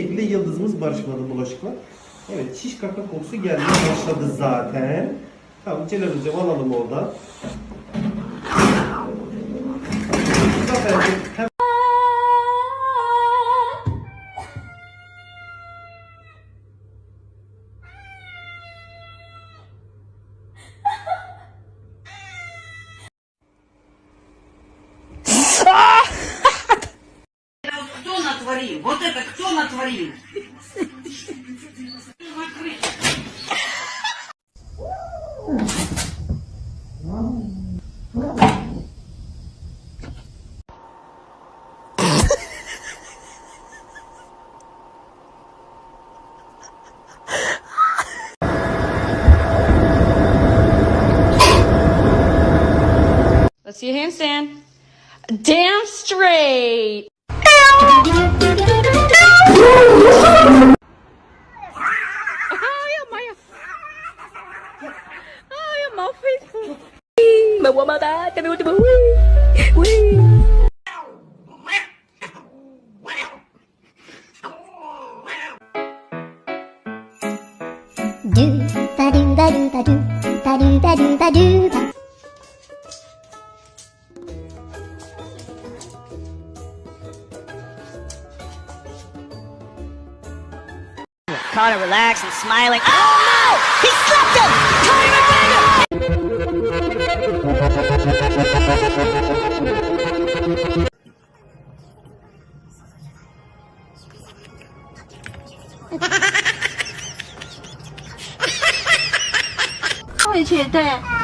şekilde yıldızımız barışmadı bulaşıkla. Evet şiş kaka kokusu gelmeye başladı zaten. Tamam Celal hocam alalım oradan. Zafer'cim натворил? Вот это кто натворил? Let's see a handstand. Damn straight. Bà qua ba ba, cho bố cho bố Do ta do ta do ta do ta do ta Connor relaxed and smiling. Oh no! He slipped him! Conor McGregor! One,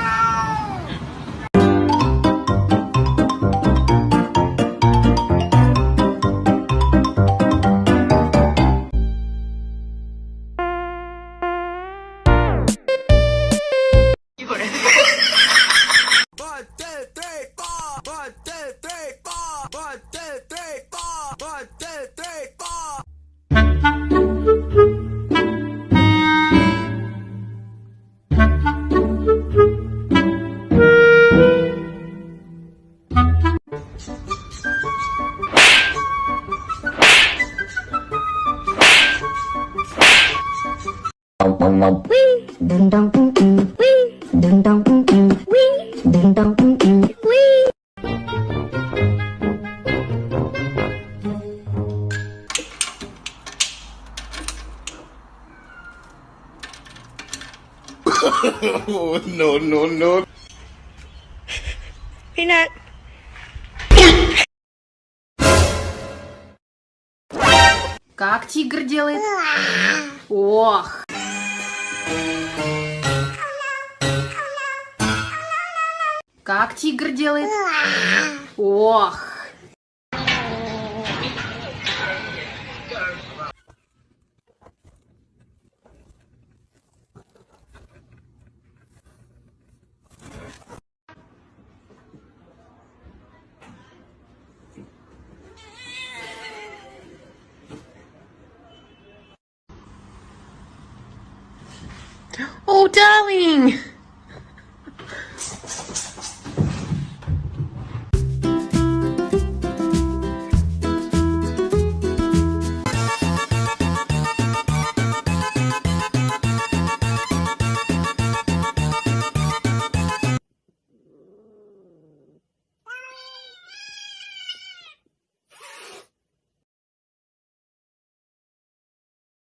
no, no, no. Peanut. Как тигр делает? Ох. Как тигр делает? Ох. Oh, darling.